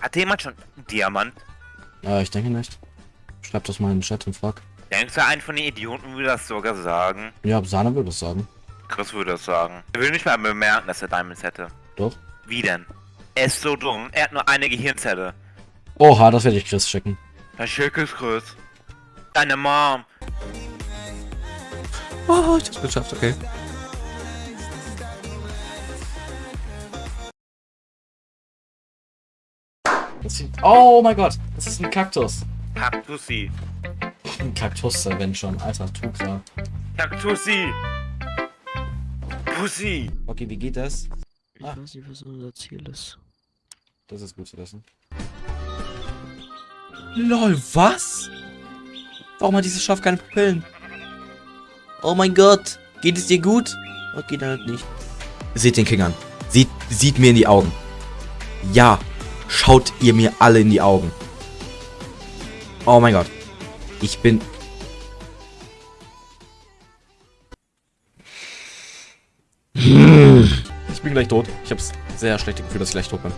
Hat jemand schon einen Diamant? Äh, ich denke nicht. Schreib das mal in den Chat und frag. Denkst du, ein von den Idioten würde das sogar sagen? Ja, Sahne würde es sagen. Chris würde das sagen. Er will nicht mal bemerken, dass er Diamonds hätte. Doch. Wie denn? Er ist so dumm. Er hat nur eine Gehirnzelle. Oha, das werde ich Chris schicken. Herr Schick ist Chris. Deine Mom. Oh, ich hab's geschafft, okay. Oh mein Gott, das ist ein Kaktus. Kaktussi. Ein Kaktus, wenn schon. Alter, Tuxa. Kaktussi. Pussy. Okay, wie geht das? Ich Ah. weiß nicht, was unser Ziel ist. Das ist gut zu wissen. LOL, was? Warum hat dieses Schaf keine Pupillen? Oh mein Gott, geht es dir gut? Okay, dann halt nicht. Seht den King an. Sieht, sieht mir in die Augen. Ja, schaut ihr mir alle in die Augen. Oh mein Gott. Ich bin... Ich bin gleich tot. Ich hab's sehr schlechte Gefühl, dass ich gleich tot bin.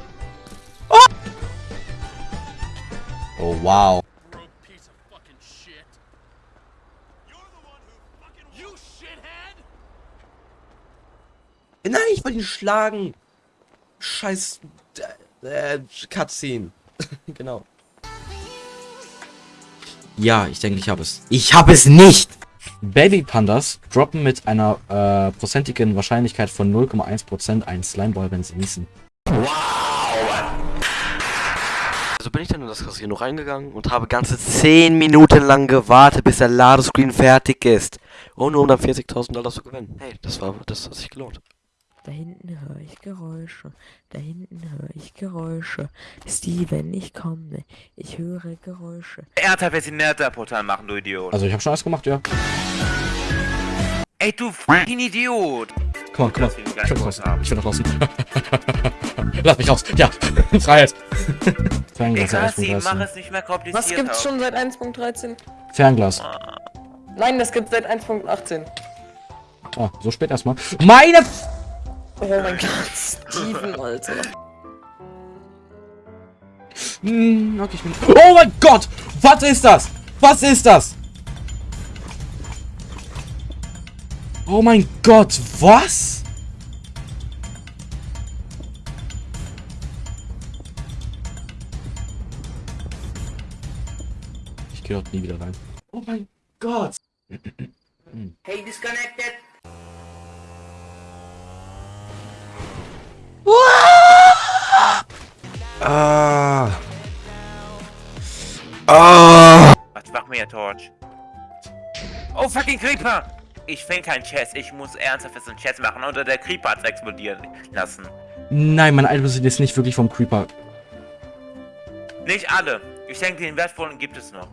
Oh, wow. Nein, ich wollte ihn schlagen. Scheiß... Äh, Cutscene. genau. Ja, ich denke, ich habe es. Ich habe es nicht! Baby Pandas droppen mit einer äh, prozentigen Wahrscheinlichkeit von 0,1% einen Slimeball, wenn sie niesen. Also bin ich dann in das Casino reingegangen und habe ganze 10 Minuten lang gewartet, bis der Ladescreen fertig ist. Und nur um dann 40.000 Dollar zu gewinnen. Hey, das war, das hat sich gelohnt. Da hinten höre ich Geräusche. Da hinten höre ich Geräusche. Steven, ich komme. Ich höre Geräusche. Sie Nether-Portal machen, du Idiot. Also ich habe schon alles gemacht, ja. Ey, du fucking Idiot. Komm on, komm ihn Ich will draußen. Ich will draußen. Lass mich raus. Ja, Freiheit. Fernglas, Egal, sie, mach 1.13. es nicht mehr kompliziert. Was gibt's schon seit 1.13? Fernglas. Nein, das gibt's seit 1.18. Ah, so spät erstmal. Meine... F Oh mein Gott, Steven, Alter. Hm, okay, ich bin... Oh mein Gott! Was ist das? Was ist das? Oh mein Gott, was? Ich gehe dort nie wieder rein. Oh mein Gott! Hey, disconnected. Ah. Ah. Was mach mir Torch? Oh, fucking Creeper! Ich finde keinen Chess. Ich muss ernsthaft jetzt einen Chess machen oder der Creeper hat's explodieren lassen. Nein, mein Item sind jetzt nicht wirklich vom Creeper. Nicht alle. Ich denke, den wertvollen gibt es noch.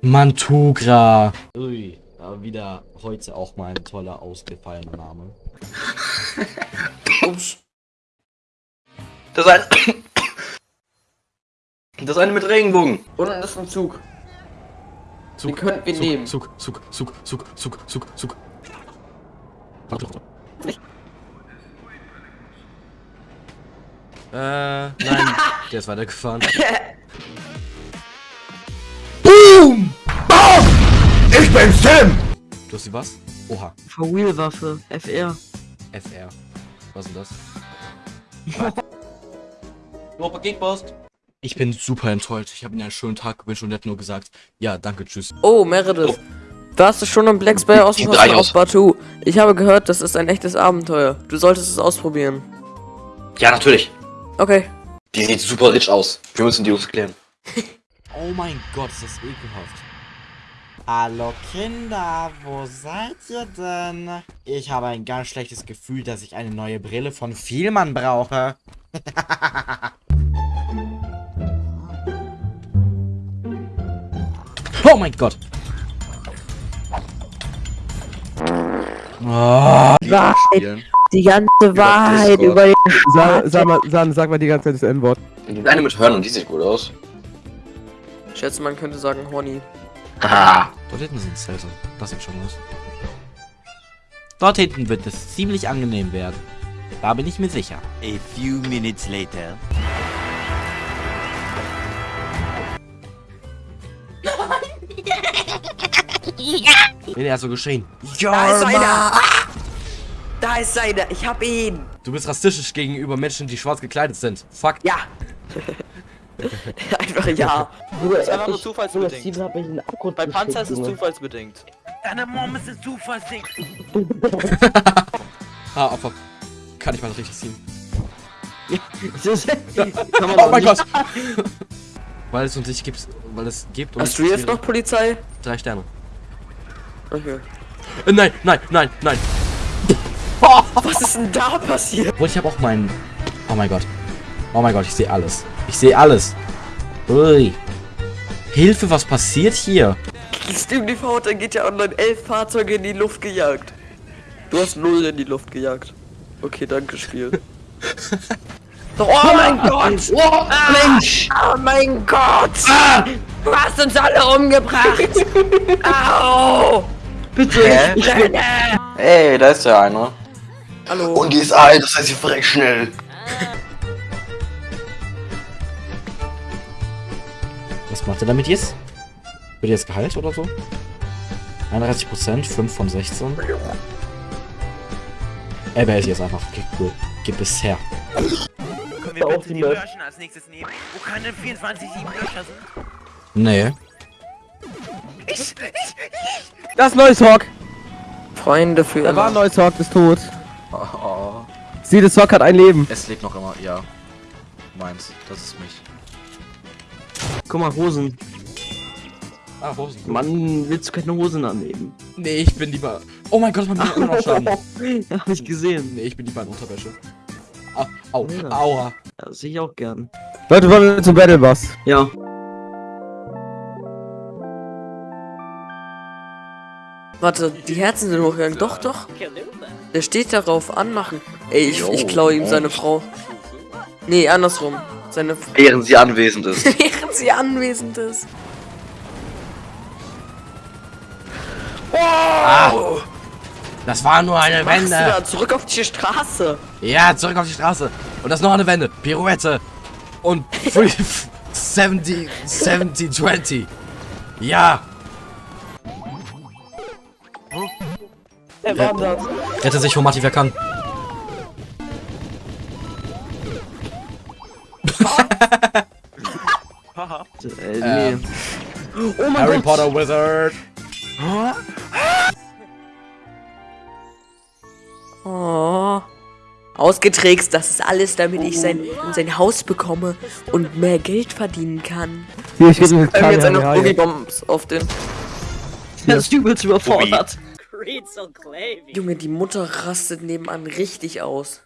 Mantugra. Ui, aber wieder heute auch mal ein toller ausgefallener Name. Ups. Das eine... Das eine mit Regenbogen. Unten ist ein Zug. Zug, Den könnten wir Zug, nehmen. Zug, Zug, Zug, Zug, Zug, Zug, Zug. Äh, nein, der ist weitergefahren. Boom! Bam! Ich bin Sim! Du hast die was? Oha, For-Wheel-Waffe, FR. FR. Was ist denn das? Super Geekpost. Ich bin super enttäuscht. Ich habe ihm einen schönen Tag gewünscht und er hat nur gesagt, ja, danke, tschüss. Oh, Meredith. Warst du schon im Black Spire aus dem Hostel aus. auf Batu? Ich habe gehört, das ist ein echtes Abenteuer. Du solltest es ausprobieren. Ja, natürlich. Okay. Die sieht super rich aus. Wir müssen die uns klären. Oh mein Gott, ist das ekelhaft. Hallo Kinder, wo seid ihr denn? Ich habe ein ganz schlechtes Gefühl, dass ich eine neue Brille von Vielmann brauche. oh mein Gott. Oh, Wahrheit, die ganze Wahrheit über den Sag, sag, mal, sag, sag mal die ganze Zeit das N-Wort. Die eine mit Hörnern, die sieht gut aus. Ich schätze, man könnte sagen Horny. Haha. Dort hinten sind Zelte. Das sieht schon aus. Dort hinten wird es ziemlich angenehm werden. Da bin ich mir sicher. A few minutes later. Nee, der hat so geschrien. Da ist einer! Da ist einer! Ich hab ihn! Du bist rassistisch gegenüber Menschen, die schwarz gekleidet sind. Fuck. Ja! Einfach ja. Das ist einfach nur zufallsbedingt. Bei Panzer ist es zufallsbedingt. Deine Mom ist ein Zufallsding. Ah, Opfer. Kann ich mal richtig ziehen. Oh mein Gott. weil es uns nicht gibt, weil es gibt und Hast du jetzt noch Polizei? drei Sterne. Okay. Äh, nein, nein, nein, nein. Was ist denn da passiert? Und ich habe auch meinen. Oh mein Gott. Oh mein Gott, ich sehe alles. Ich sehe alles. Ui. Hilfe, was passiert hier? Steam TV hat dann GTA Online elf Fahrzeuge in die Luft gejagt. Du hast null in die Luft gejagt. Okay, danke Spiel. oh mein Gott! Oh, Mensch! Oh mein Gott! Du hast uns alle umgebracht! Au! Bitte, ich bin... Ey, da ist ja einer. Hallo? Und die ist alt, das heißt, sie verreckt schnell. Was macht er damit jetzt? Wird er jetzt geheilt oder so? 31%, 5 von 16. Er behält jetzt einfach. Okay, cool. Gib es her. Können wir bitte die Löschen als nächstes nehmen? Wo keine 24 7 Löcher sind? Nee. Das ist neues Hawk. Freunde für Da war ein neues Hawk, ist tot. Oh, Sieh, das Hawk hat ein Leben. Es lebt noch immer, ja. Meins, das ist mich. Guck mal, Hosen. Ah, Hosen. Mann, willst du keine Hosen annehmen? Nee, ich bin lieber. Oh mein Gott, man will immer noch Schaden. ja, hab ich gesehen. Nee, ich bin lieber in Unterwäsche. Au, au, Ja. aua. Ja, das sehe ich auch gern. Leute, wollen wir zum Battle Boss? Ja. Warte, die Herzen sind hochgegangen. Doch, doch. Der steht darauf, anmachen. Ey, ich, ich klaue ihm seine Frau. Nee, andersrum. Seine F Während sie anwesend ist. Während sie anwesend ist. Das war nur eine Wende. da zurück auf die Straße? Ja, zurück auf die Straße. Und das ist noch eine Wende. Pirouette. Und free- 70, 70, 20. Ja. Er wandert. Rette sich, Homati, wer kann. Äh, nee. Ähm, Oh mein Harry Gott. Potter Wizard. Oh. Ausgetrickst, das ist alles, damit ich sein, sein Haus bekomme und mehr Geld verdienen kann. Hier, ich haben jetzt eine Kamehameha. Boogie-Bombs auf den. Der ist übelst überfordert. Junge, die Mutter rastet nebenan richtig aus.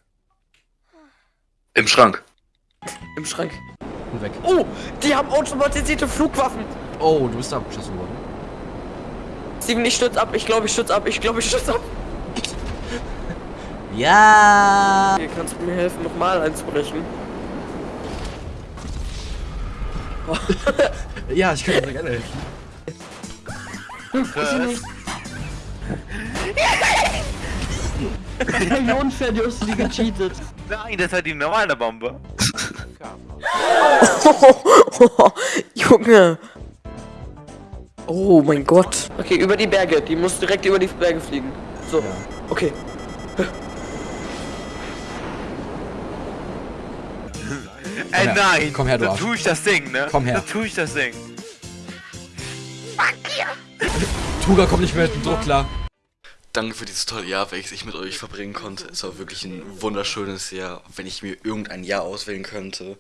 Im Schrank. Im Schrank. Und weg. Oh, die haben automatisierte Flugwaffen. Oh, du bist da abgeschossen worden. Steven, ich stürz ab. Ich glaube, ich stürz ab. Ich glaube, ich stürz ab. Ja. Hier kannst du mir helfen, nochmal einzubrechen. Ja, ich könnte dir gerne helfen. Wie unfair, du hast die gecheatet. Nein, das war die normale Bombe. Junge. Oh mein Gott. Okay, über die Berge. Die muss direkt über die Berge fliegen. So. Okay. Ey, her. nein. Komm her, du Da Arsch. tue ich das Ding, ne? Komm her. Da tue ich das Ding. Tuga kommt nicht mehr mit dem Druck klar. Danke für dieses tolle Jahr, welches ich mit euch verbringen konnte. Es war wirklich ein wunderschönes Jahr. Wenn ich mir irgendein Jahr auswählen könnte,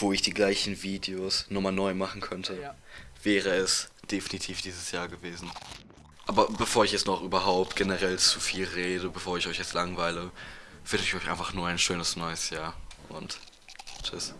wo ich die gleichen Videos nochmal neu machen könnte, wäre es definitiv dieses Jahr gewesen. Aber bevor ich jetzt noch überhaupt generell zu viel rede, bevor ich euch jetzt langweile, wünsche ich euch einfach nur ein schönes neues Jahr und tschüss.